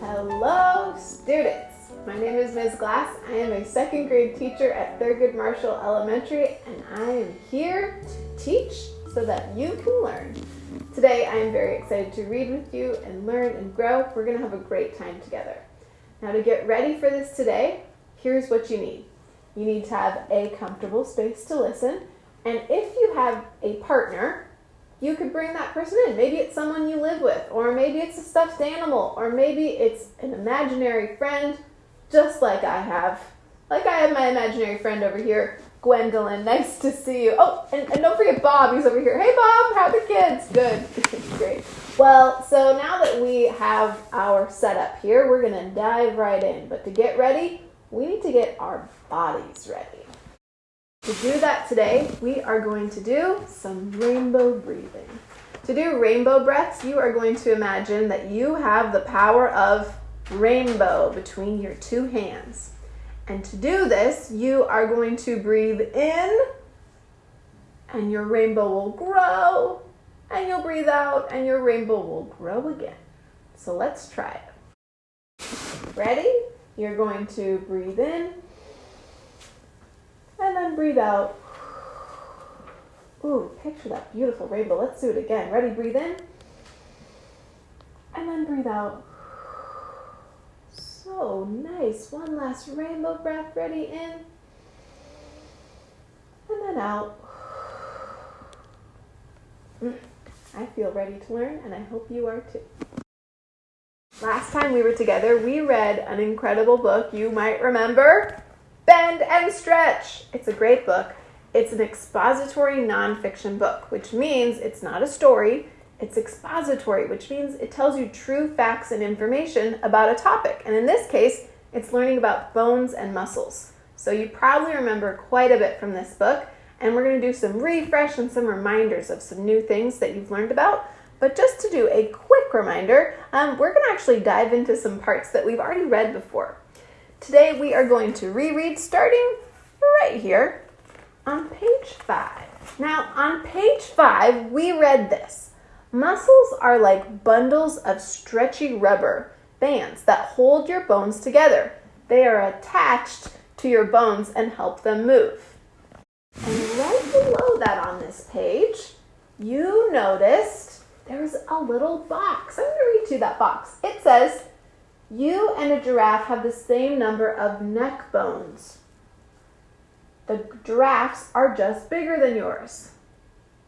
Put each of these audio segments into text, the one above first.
Hello, students. My name is Ms. Glass. I am a second grade teacher at Thurgood Marshall Elementary, and I am here to teach so that you can learn. Today, I am very excited to read with you and learn and grow. We're going to have a great time together. Now, to get ready for this today, here's what you need. You need to have a comfortable space to listen, and if you have a partner, you could bring that person in. Maybe it's someone you live with, or maybe it's a stuffed animal, or maybe it's an imaginary friend, just like I have. Like I have my imaginary friend over here, Gwendolyn. Nice to see you. Oh, and, and don't forget Bob, he's over here. Hey Bob, how are the kids? Good. Great. Well, so now that we have our setup here, we're gonna dive right in. But to get ready, we need to get our bodies ready. To do that today, we are going to do some rainbow breathing. To do rainbow breaths, you are going to imagine that you have the power of rainbow between your two hands. And to do this, you are going to breathe in, and your rainbow will grow, and you'll breathe out, and your rainbow will grow again. So let's try it. Ready? You're going to breathe in and then breathe out. Ooh, picture that beautiful rainbow. Let's do it again. Ready? Breathe in. And then breathe out. So nice. One last rainbow breath. Ready? In. And then out. Mm, I feel ready to learn, and I hope you are too. Last time we were together, we read an incredible book you might remember Bend and Stretch. It's a great book. It's an expository nonfiction book, which means it's not a story, it's expository, which means it tells you true facts and information about a topic. And in this case, it's learning about bones and muscles. So you probably remember quite a bit from this book, and we're going to do some refresh and some reminders of some new things that you've learned about. But just to do a quick reminder, um, we're going to actually dive into some parts that we've already read before. Today we are going to reread starting right here on page 5. Now, on page 5, we read this. Muscles are like bundles of stretchy rubber bands that hold your bones together. They are attached to your bones and help them move. And right below that on this page, you noticed there's a little box. I'm going to read to you that box. It says, you and a giraffe have the same number of neck bones. The giraffes are just bigger than yours.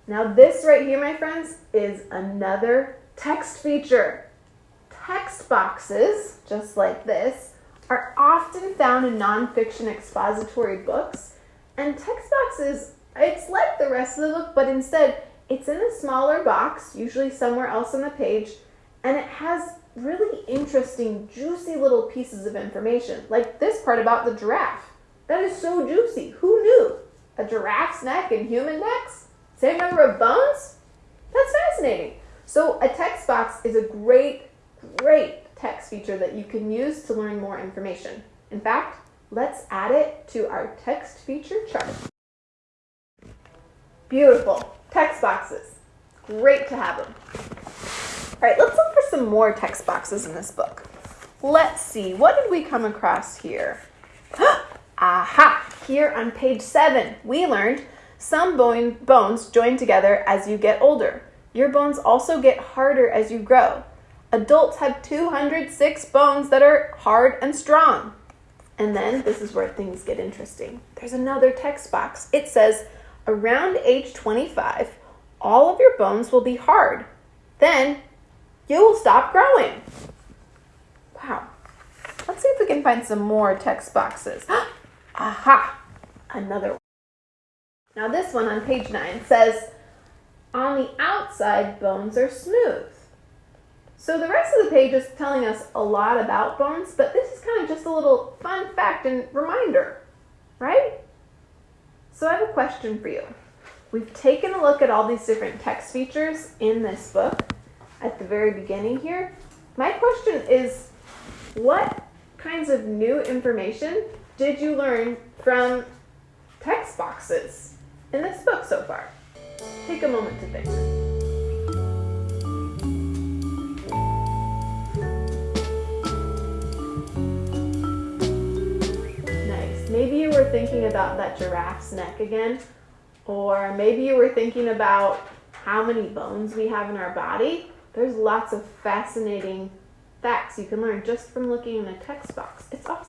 Now, this right here, my friends, is another text feature. Text boxes, just like this, are often found in nonfiction expository books. And text boxes, it's like the rest of the book, but instead, it's in a smaller box, usually somewhere else on the page, and it has really interesting, juicy little pieces of information, like this part about the giraffe. That is so juicy. Who knew? A giraffe's neck and human necks? Same number of bones? That's fascinating. So a text box is a great, great text feature that you can use to learn more information. In fact, let's add it to our text feature chart. Beautiful. Text boxes. Great to have them. All right, let's look some more text boxes in this book. Let's see, what did we come across here? Aha! Here on page seven, we learned some bone, bones join together as you get older. Your bones also get harder as you grow. Adults have 206 bones that are hard and strong. And then this is where things get interesting. There's another text box. It says, around age 25, all of your bones will be hard. Then you will stop growing. Wow. Let's see if we can find some more text boxes. Aha! Another one. Now this one on page 9 says, on the outside, bones are smooth. So the rest of the page is telling us a lot about bones, but this is kind of just a little fun fact and reminder, right? So I have a question for you. We've taken a look at all these different text features in this book, at the very beginning here. My question is what kinds of new information did you learn from text boxes in this book so far? Take a moment to think. Nice. Maybe you were thinking about that giraffe's neck again, or maybe you were thinking about how many bones we have in our body, there's lots of fascinating facts you can learn just from looking in a text box. It's awesome.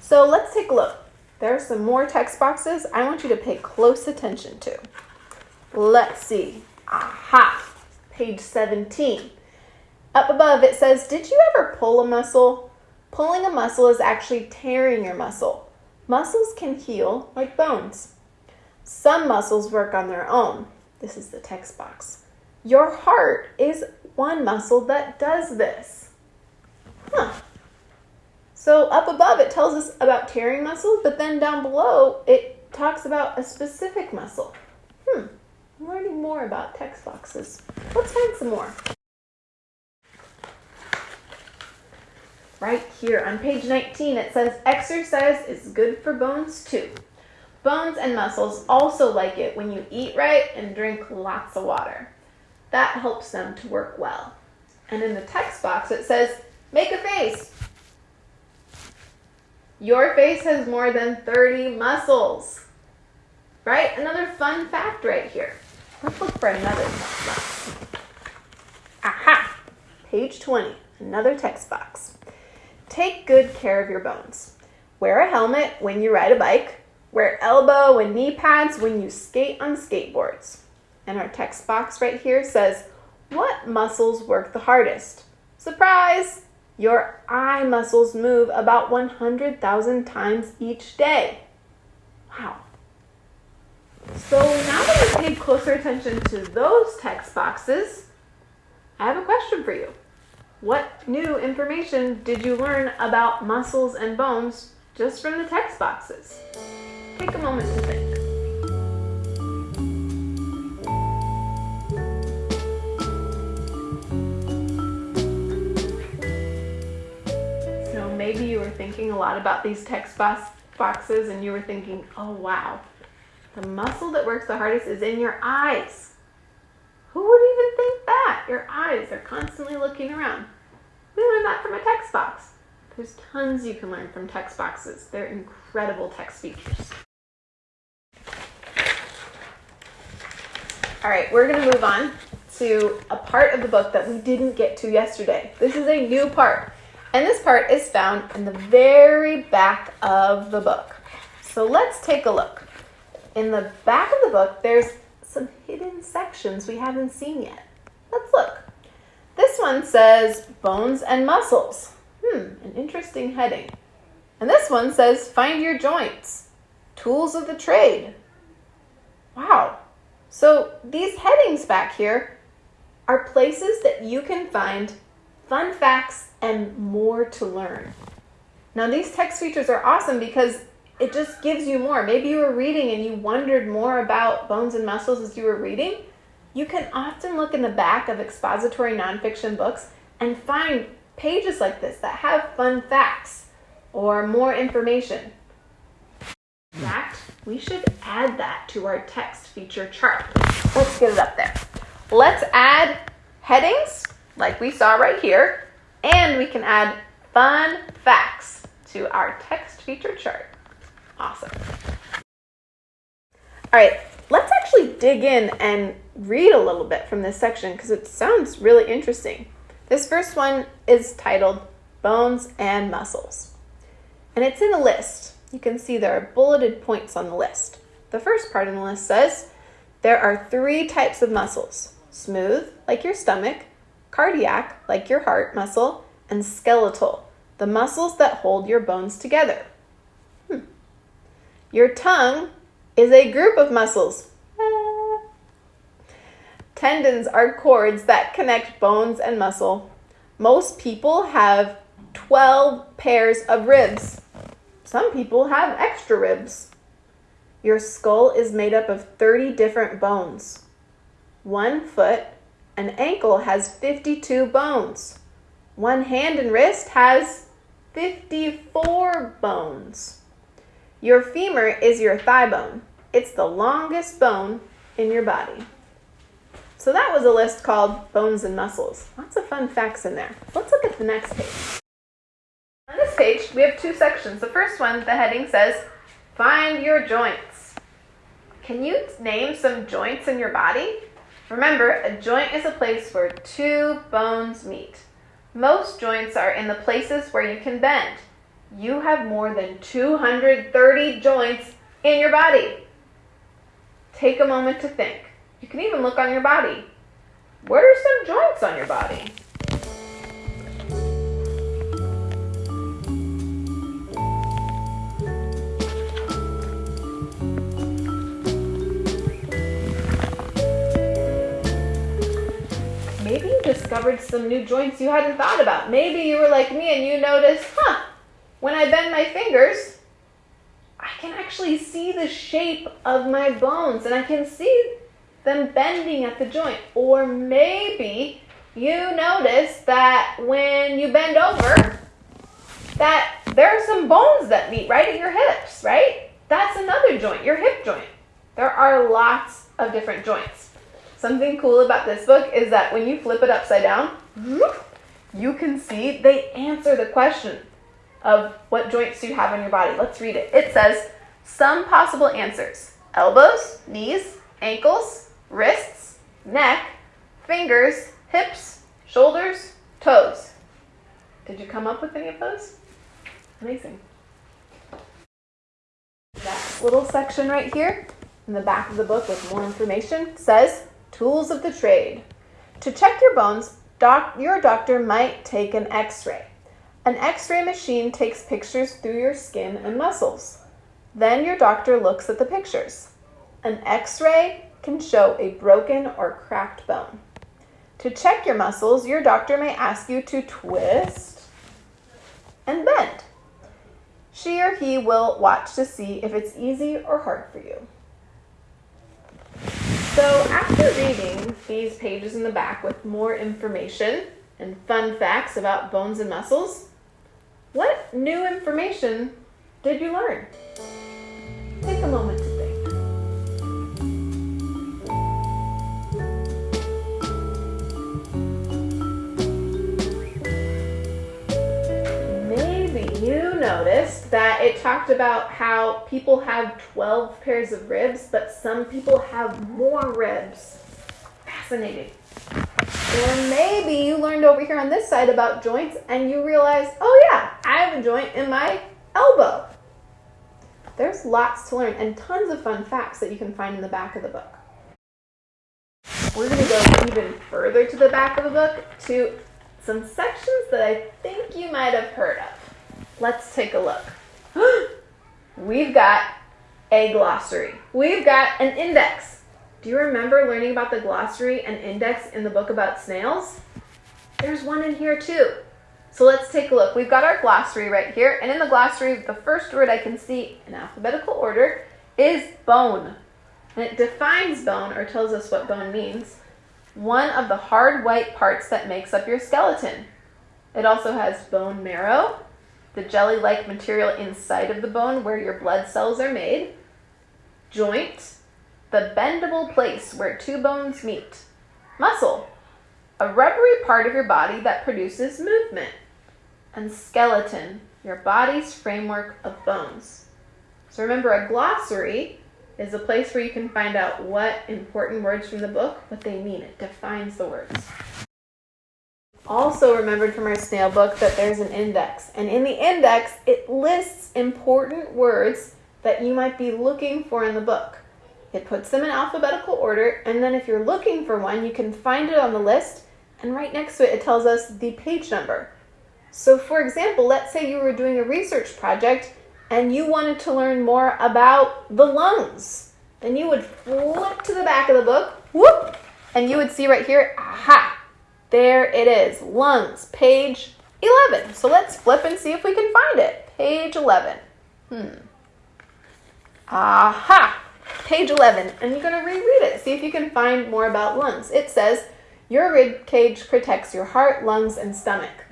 So let's take a look. There are some more text boxes I want you to pay close attention to. Let's see. Aha! Page 17. Up above it says, Did you ever pull a muscle? Pulling a muscle is actually tearing your muscle. Muscles can heal like bones. Some muscles work on their own. This is the text box. Your heart is one muscle that does this. Huh. So up above it tells us about tearing muscles, but then down below it talks about a specific muscle. Hmm, I'm learning more about text boxes. Let's find some more. Right here on page 19 it says exercise is good for bones too. Bones and muscles also like it when you eat right and drink lots of water. That helps them to work well. And in the text box it says, make a face. Your face has more than 30 muscles. Right? Another fun fact right here. Let's look for another text box. Aha! Page 20, another text box. Take good care of your bones. Wear a helmet when you ride a bike. Wear elbow and knee pads when you skate on skateboards. And our text box right here says, what muscles work the hardest? Surprise! Your eye muscles move about 100,000 times each day. Wow. So now that we've paid closer attention to those text boxes, I have a question for you. What new information did you learn about muscles and bones just from the text boxes? Take a moment to think. Thinking a lot about these text box boxes and you were thinking, oh wow, the muscle that works the hardest is in your eyes. Who would even think that? Your eyes are constantly looking around. We learned that from a text box. There's tons you can learn from text boxes. They're incredible text features. All right, we're going to move on to a part of the book that we didn't get to yesterday. This is a new part, and this part is found in the very back of the book. So let's take a look. In the back of the book, there's some hidden sections we haven't seen yet. Let's look. This one says bones and muscles. Hmm, an interesting heading. And this one says find your joints, tools of the trade. Wow, so these headings back here are places that you can find fun facts and more to learn. Now these text features are awesome because it just gives you more. Maybe you were reading and you wondered more about bones and muscles as you were reading. You can often look in the back of expository nonfiction books and find pages like this that have fun facts or more information. In fact, we should add that to our text feature chart. Let's get it up there. Let's add headings like we saw right here, and we can add fun facts to our text feature chart. Awesome. All right, let's actually dig in and read a little bit from this section because it sounds really interesting. This first one is titled Bones and Muscles, and it's in a list. You can see there are bulleted points on the list. The first part in the list says there are three types of muscles smooth, like your stomach, cardiac, like your heart muscle, and skeletal, the muscles that hold your bones together. Hmm. Your tongue is a group of muscles. Ah. Tendons are cords that connect bones and muscle. Most people have 12 pairs of ribs. Some people have extra ribs. Your skull is made up of 30 different bones. One foot, an ankle has 52 bones. One hand and wrist has 54 bones. Your femur is your thigh bone. It's the longest bone in your body. So that was a list called Bones and Muscles. Lots of fun facts in there. Let's look at the next page On this page, we have two sections. The first one, the heading says, Find your joints. Can you name some joints in your body? Remember, a joint is a place where two bones meet. Most joints are in the places where you can bend. You have more than 230 joints in your body. Take a moment to think. You can even look on your body. What are some joints on your body? Discovered some new joints you hadn't thought about. Maybe you were like me and you noticed, huh, when I bend my fingers, I can actually see the shape of my bones and I can see them bending at the joint. Or maybe you notice that when you bend over, that there are some bones that meet right at your hips, right? That's another joint, your hip joint. There are lots of different joints. Something cool about this book is that when you flip it upside down, you can see they answer the question of what joints do you have in your body. Let's read it. It says some possible answers elbows, knees, ankles, wrists, neck, fingers, hips, shoulders, toes. Did you come up with any of those? Amazing. That little section right here in the back of the book with more information says tools of the trade. To check your bones, doc- your doctor might take an x ray. An x ray machine takes pictures through your skin and muscles. Then your doctor looks at the pictures. An x ray can show a broken or cracked bone. To check your muscles, your doctor may ask you to twist and bend. She or he will watch to see if it's easy or hard for you. So, after reading these pages in the back with more information and fun facts about bones and muscles, what new information did you learn? Take a moment noticed that it talked about how people have 12 pairs of ribs, but some people have more ribs. Fascinating. Or maybe you learned over here on this side about joints and you realized, oh yeah, I have a joint in my elbow. There's lots to learn and tons of fun facts that you can find in the back of the book. We're going to go even further to the back of the book to some sections that I think you might have heard of. Let's take a look. We've got a glossary. We've got an index. Do you remember learning about the glossary and index in the book about snails? There's one in here too. So let's take a look. We've got our glossary right here, and in the glossary, the first word I can see in alphabetical order is bone. And it defines bone or tells us what bone means. One of the hard white parts that makes up your skeleton. It also has bone marrow, the jelly like material inside of the bone where your blood cells are made, joint, the bendable place where two bones meet, muscle, a rubbery part of your body that produces movement, and skeleton, your body's framework of bones. So remember, a glossary is a place where you can find out what important words from the book, what they mean. It defines the words. Also remembered from our snail book that there's an index. And in the index, it lists important words that you might be looking for in the book. It puts them in alphabetical order, and then if you're looking for one, you can find it on the list, and right next to it, it tells us the page number. So, for example, let's say you were doing a research project and you wanted to learn more about the lungs. Then you would flip to the back of the book, whoop, and you would see right here, aha, there it is, lungs, page 11. So let's flip and see if we can find it. Page 11. Hmm. Aha, page 11. And you're going to reread it, see if you can find more about lungs. It says, your rib cage protects your heart, lungs, and stomach.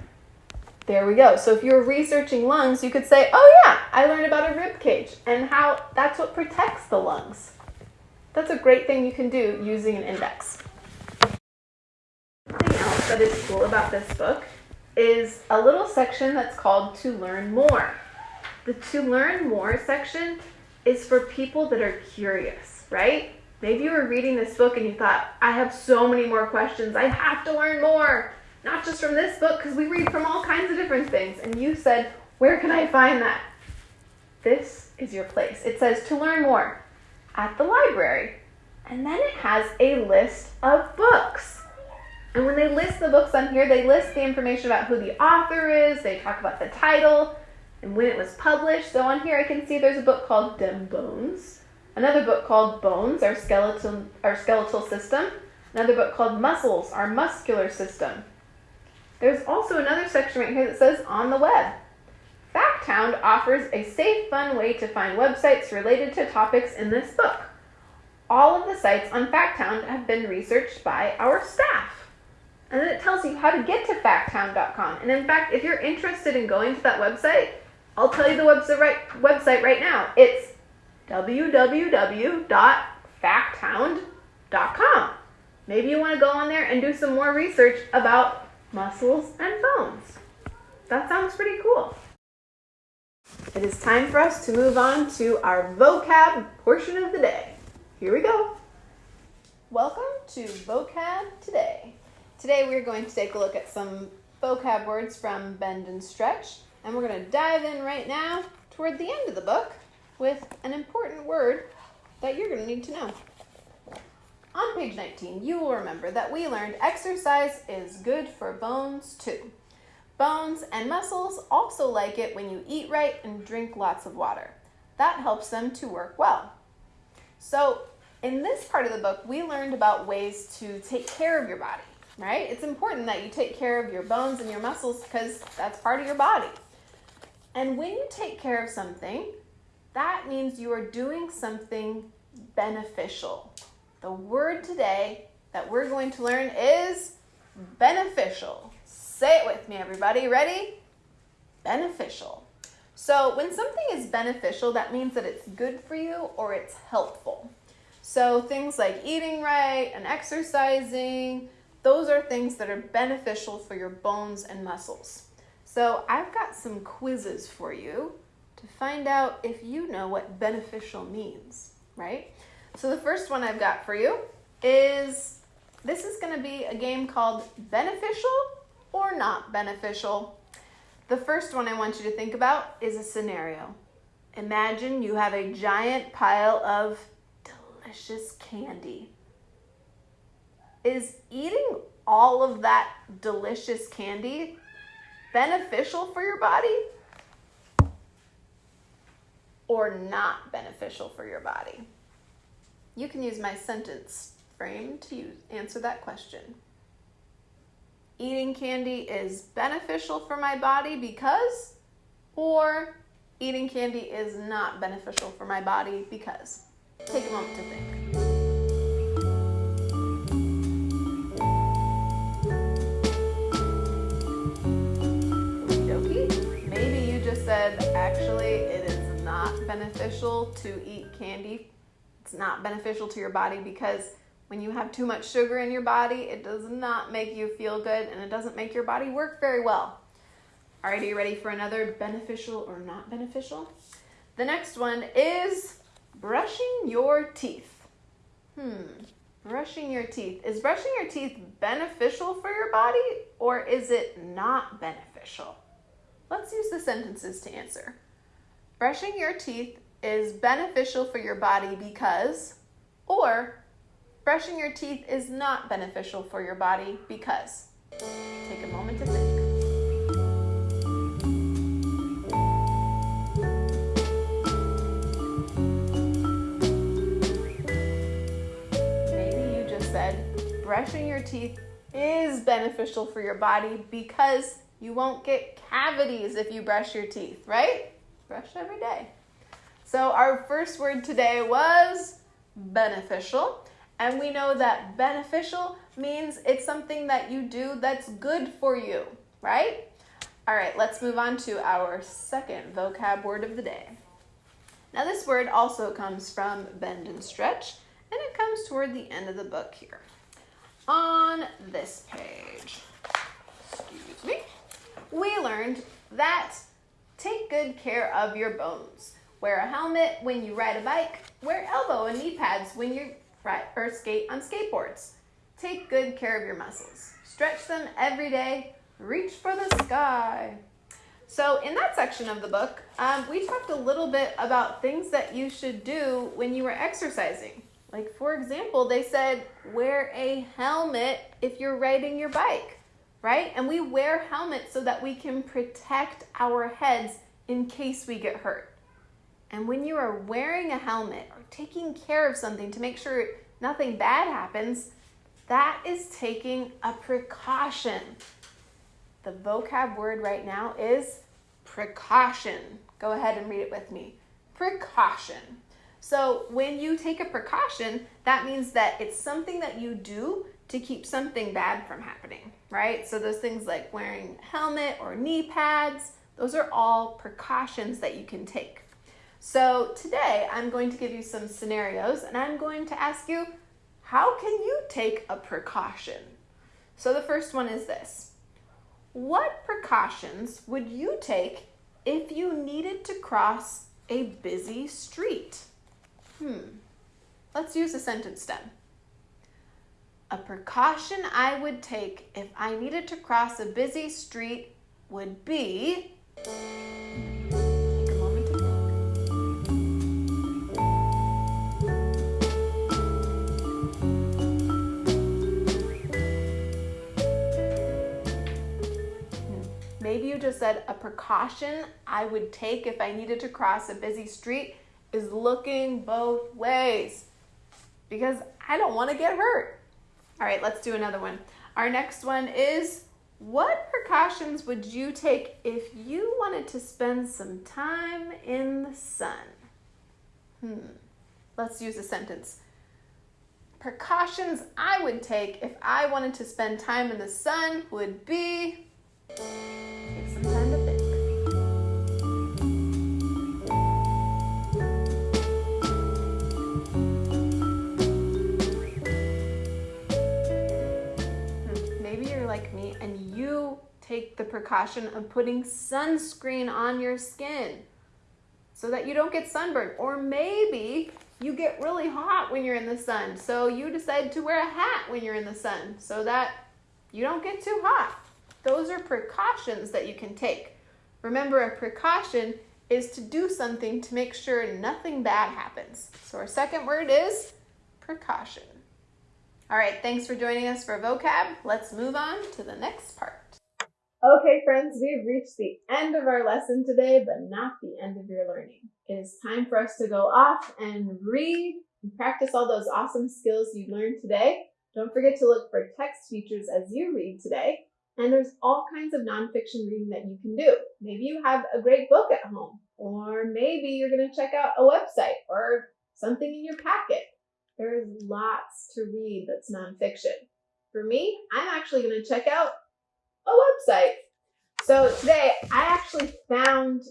There we go. So if you're researching lungs, you could say, oh yeah, I learned about a rib cage and how that's what protects the lungs. That's a great thing you can do using an index. That is cool about this book is a little section that's called To Learn More. The To Learn More section is for people that are curious, right? Maybe you were reading this book and you thought, I have so many more questions. I have to learn more. Not just from this book, because we read from all kinds of different things. And you said, Where can I find that? This is your place. It says to learn more at the library. And then it has a list of books. And when they list the books on here, they list the information about who the author is, they talk about the title, and when it was published. So on here I can see there's a book called Dem Bones, another book called Bones, our skeletal, our skeletal system, another book called Muscles, our muscular system. There's also another section right here that says On the Web. Facthound offers a safe, fun way to find websites related to topics in this book. All of the sites on Facthound have been researched by our staff. And then it tells you how to get to facthound.com. And in fact, if you're interested in going to that website, I'll tell you the website right, website right now. It's www.facthound.com. Maybe you want to go on there and do some more research about muscles and bones. That sounds pretty cool. It is time for us to move on to our vocab portion of the day. Here we go. Welcome to Vocab Today. Today we're going to take a look at some vocab words from Bend and Stretch, and we're going to dive in right now toward the end of the book with an important word that you're going to need to know. On page 19, you will remember that we learned exercise is good for bones too. Bones and muscles also like it when you eat right and drink lots of water. That helps them to work well. So, in this part of the book, we learned about ways to take care of your body, right? It's important that you take care of your bones and your muscles because that's part of your body. And when you take care of something, that means you are doing something beneficial. The word today that we're going to learn is beneficial. Say it with me, everybody. Ready? Beneficial. So, when something is beneficial, that means that it's good for you or it's helpful. So, things like eating right and exercising, those are things that are beneficial for your bones and muscles. So, I've got some quizzes for you to find out if you know what beneficial means, right? So, the first one I've got for you is this is going to be a game called Beneficial or not beneficial. The first one I want you to think about is a scenario. Imagine you have a giant pile of delicious candy. Is eating all of that delicious candy beneficial for your body or not beneficial for your body? You can use my sentence frame to use, answer that question eating candy is beneficial for my body because, or eating candy is not beneficial for my body because. Take a moment to think. Beneficial to eat candy. It's not beneficial to your body because when you have too much sugar in your body, it does not make you feel good and it doesn't make your body work very well. All right, are you ready for another beneficial or not beneficial? The next one is brushing your teeth. Hmm, brushing your teeth. Is brushing your teeth beneficial for your body or is it not beneficial? Let's use the sentences to answer. Brushing your teeth is beneficial for your body because, or Brushing your teeth is not beneficial for your body because. Take a moment to think. Maybe you just said brushing your teeth is beneficial for your body because you won't get cavities if you brush your teeth, right? Brush every day. So, our first word today was beneficial. And we know that beneficial means it's something that you do that's good for you, right? All right, let's move on to our second vocab word of the day. Now, this word also comes from bend and stretch, and it comes toward the end of the book here. On this page, excuse me, we learned that take good care of your bones. Wear a helmet when you ride a bike. Wear elbow and knee pads when you ride or skate on skateboards. Take good care of your muscles. Stretch them every day. Reach for the sky. So in that section of the book, um, we talked a little bit about things that you should do when you were exercising. Like for example, they said wear a helmet if you're riding your bike, right? And we wear helmets so that we can protect our heads in case we get hurt. And when you are wearing a helmet or taking care of something to make sure nothing bad happens, that is taking a precaution. The vocab word right now is precaution. Go ahead and read it with me. Precaution. So when you take a precaution, that means that it's something that you do to keep something bad from happening, right? So those things like wearing a helmet or knee pads, those are all precautions that you can take. So today I'm going to give you some scenarios and I'm going to ask you, how can you take a precaution? So the first one is this. What precautions would you take if you needed to cross a busy street? Hmm. Let's use a sentence stem. A precaution I would take if I needed to cross a busy street would be Maybe you just said a precaution I would take if I needed to cross a busy street is looking both ways because I don't want to get hurt. All right, let's do another one. Our next one is what precautions would you take if you wanted to spend some time in the sun? Hmm, let's use a sentence. Precautions I would take if I wanted to spend time in the sun would be Take some time to take the precaution of putting sunscreen on your skin so that you don't get sunburned. Or maybe you get really hot when you're in the sun, so you decide to wear a hat when you're in the sun so that you don't get too hot. Those are precautions that you can take. Remember, a precaution is to do something to make sure nothing bad happens. So our second word is precaution. All right, thanks for joining us for vocab. Let's move on to the next part. Okay, friends, we've reached the end of our lesson today, but not the end of your learning. It is time for us to go off and read and practice all those awesome skills you learned today. Don't forget to look for text features as you read today. And there's all kinds of nonfiction reading that you can do. Maybe you have a great book at home, or maybe you're going to check out a website or something in your packet. There's lots to read that's nonfiction. For me, I'm actually going to check out a website. So today, I actually found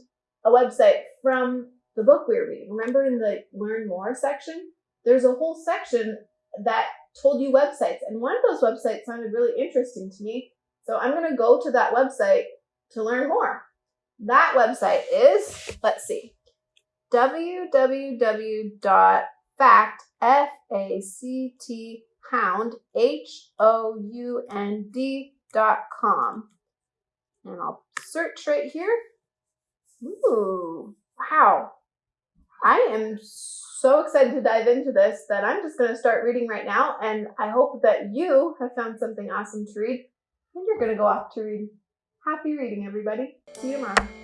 a website from the book we were reading. Remember in the Learn More section? There's a whole section that told you websites. And one of those websites sounded really interesting to me. So I'm going to go to that website to learn more. That website is, let's see, www.fact, F-A-C-T, hound, H-O-U-N-D com. And I'll search right here. Ooh, wow. I am so excited to dive into this that I'm just going to start reading right now. And I hope that you have found something awesome to read and you're going to go off to read. Happy reading, everybody. See you tomorrow.